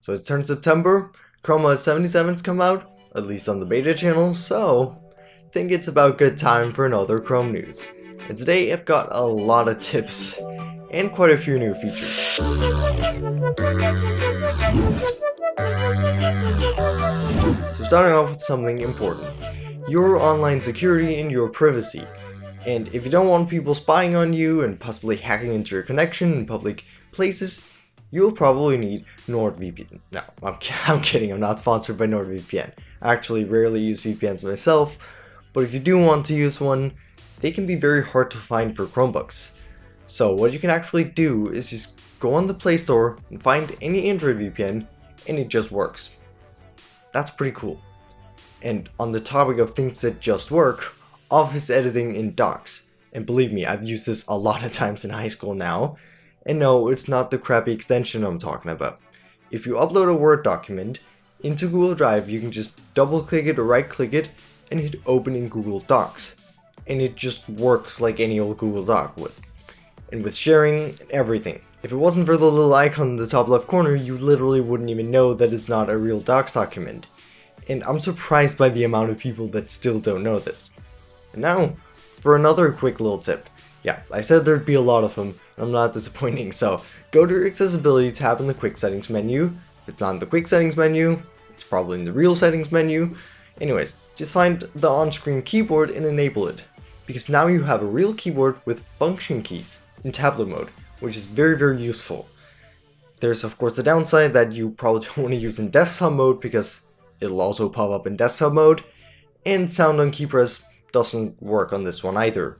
So it's turned September, Chroma 77's come out, at least on the beta channel, so think it's about good time for another Chrome news. And today I've got a lot of tips and quite a few new features. So starting off with something important, your online security and your privacy. And if you don't want people spying on you and possibly hacking into your connection in public places, you'll probably need NordVPN. No, I'm, I'm kidding, I'm not sponsored by NordVPN. I actually rarely use VPNs myself, but if you do want to use one, they can be very hard to find for Chromebooks. So what you can actually do is just go on the Play Store and find any Android VPN, and it just works. That's pretty cool. And on the topic of things that just work, office editing in Docs. And believe me, I've used this a lot of times in high school now, and no, it's not the crappy extension I'm talking about. If you upload a Word document into Google Drive, you can just double click it or right click it and hit open in Google Docs. And it just works like any old Google Doc would. And with sharing and everything. If it wasn't for the little icon in the top left corner, you literally wouldn't even know that it's not a real Docs document. And I'm surprised by the amount of people that still don't know this. And now, for another quick little tip. Yeah, I said there'd be a lot of them, I'm not disappointing, so go to your accessibility tab in the quick settings menu. If it's not in the quick settings menu, it's probably in the real settings menu. Anyways, just find the on-screen keyboard and enable it, because now you have a real keyboard with function keys in tablet mode, which is very very useful. There's of course the downside that you probably don't want to use in desktop mode because it'll also pop up in desktop mode, and sound on key press doesn't work on this one either.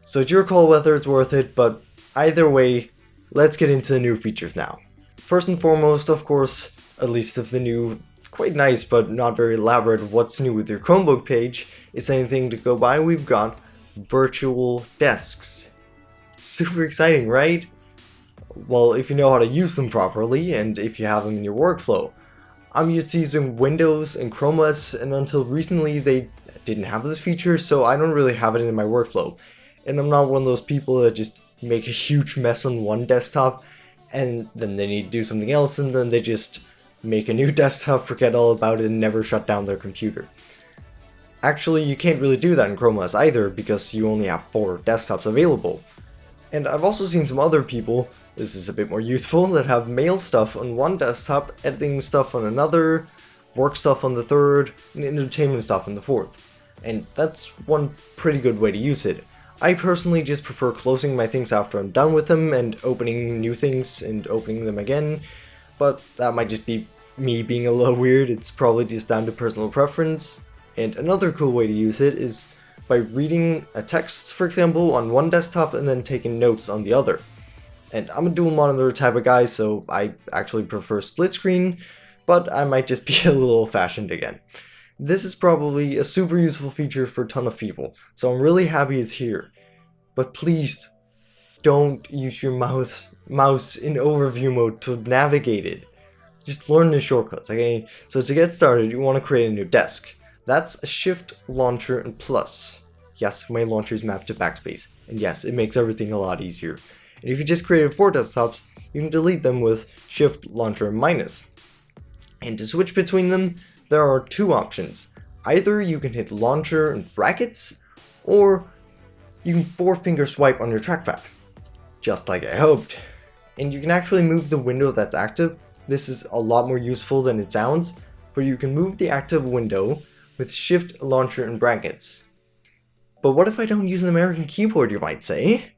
So it's your call whether it's worth it, but Either way, let's get into the new features now. First and foremost, of course, at least of the new, quite nice but not very elaborate what's new with your Chromebook page, is anything to go by, we've got virtual desks. Super exciting, right? Well, if you know how to use them properly, and if you have them in your workflow. I'm used to using Windows and Chrome OS, and until recently they didn't have this feature, so I don't really have it in my workflow. And I'm not one of those people that just make a huge mess on one desktop and then they need to do something else and then they just make a new desktop, forget all about it, and never shut down their computer. Actually, you can't really do that in Chrome OS either because you only have four desktops available. And I've also seen some other people, this is a bit more useful, that have mail stuff on one desktop, editing stuff on another, work stuff on the third, and entertainment stuff on the fourth. And that's one pretty good way to use it. I personally just prefer closing my things after I'm done with them and opening new things and opening them again, but that might just be me being a little weird, it's probably just down to personal preference. And another cool way to use it is by reading a text, for example, on one desktop and then taking notes on the other. And I'm a dual monitor type of guy, so I actually prefer split screen, but I might just be a little fashioned again. This is probably a super useful feature for a ton of people, so I'm really happy it's here. But please, don't use your mouse, mouse in overview mode to navigate it. Just learn the shortcuts, okay? So to get started, you want to create a new desk. That's Shift, Launcher, and Plus. Yes, my launcher is mapped to backspace, and yes, it makes everything a lot easier. And if you just created four desktops, you can delete them with Shift, Launcher, Minus. And to switch between them, there are two options. Either you can hit launcher in brackets, or you can four finger swipe on your trackpad. Just like I hoped. And you can actually move the window that's active. This is a lot more useful than it sounds, but you can move the active window with shift, launcher, and brackets. But what if I don't use an American keyboard, you might say?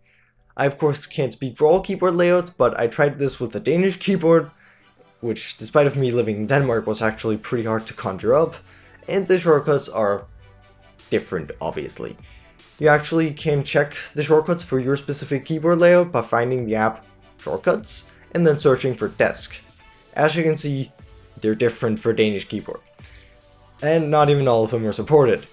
I of course can't speak for all keyboard layouts, but I tried this with a Danish keyboard, which despite of me living in Denmark was actually pretty hard to conjure up, and the shortcuts are different obviously. You actually can check the shortcuts for your specific keyboard layout by finding the app shortcuts and then searching for desk. As you can see, they're different for Danish keyboard. And not even all of them are supported.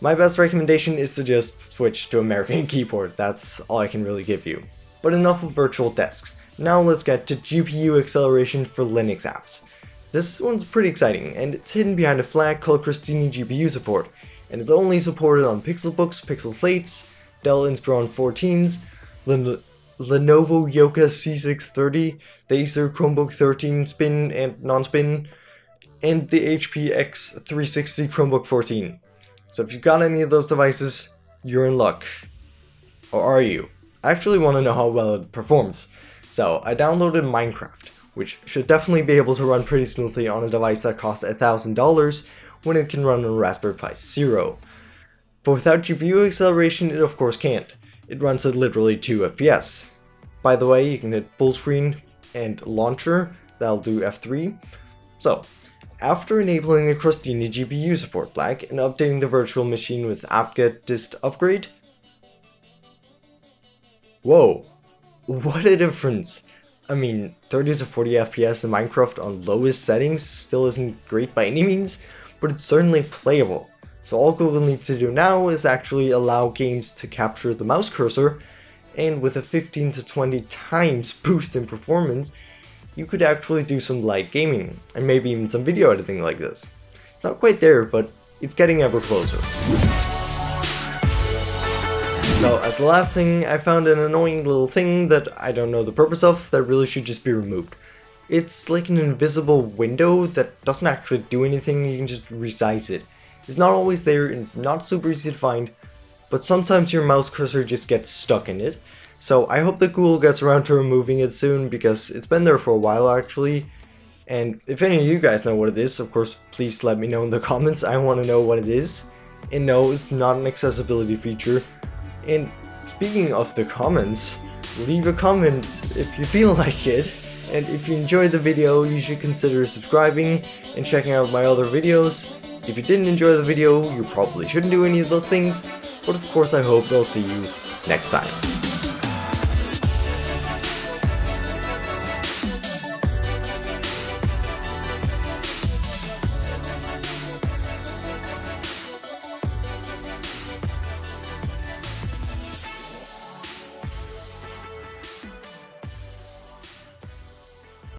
My best recommendation is to just switch to American keyboard, that's all I can really give you. But enough of virtual desks. Now let's get to GPU acceleration for Linux apps. This one's pretty exciting, and it's hidden behind a flag called Crostini GPU support, and it's only supported on Pixelbooks, Pixel Slates, Dell Inspiron 14s, Lin Lenovo Yoga C630, the Acer Chromebook 13 spin and non-spin, and the HP X360 Chromebook 14. So if you've got any of those devices, you're in luck. Or are you? I actually want to know how well it performs. So I downloaded Minecraft, which should definitely be able to run pretty smoothly on a device that costs $1,000 when it can run on Raspberry Pi Zero. But without GPU acceleration, it of course can't. It runs at literally 2 FPS. By the way, you can hit full screen and launcher, that'll do F3. So, after enabling the Crostini GPU support flag and updating the virtual machine with apt-get dist upgrade, whoa, what a difference! I mean, 30 to 40 FPS in Minecraft on lowest settings still isn't great by any means, but it's certainly playable. So all Google needs to do now is actually allow games to capture the mouse cursor, and with a 15 to 20 times boost in performance, you could actually do some light gaming, and maybe even some video editing like this. Not quite there, but it's getting ever closer. So as the last thing, I found an annoying little thing that I don't know the purpose of that really should just be removed. It's like an invisible window that doesn't actually do anything, you can just resize it. It's not always there and it's not super easy to find, but sometimes your mouse cursor just gets stuck in it. So I hope that Google gets around to removing it soon because it's been there for a while actually. And if any of you guys know what it is, of course, please let me know in the comments. I want to know what it is. And no, it's not an accessibility feature. And speaking of the comments, leave a comment if you feel like it. And if you enjoyed the video, you should consider subscribing and checking out my other videos. If you didn't enjoy the video, you probably shouldn't do any of those things, but of course I hope I'll see you next time.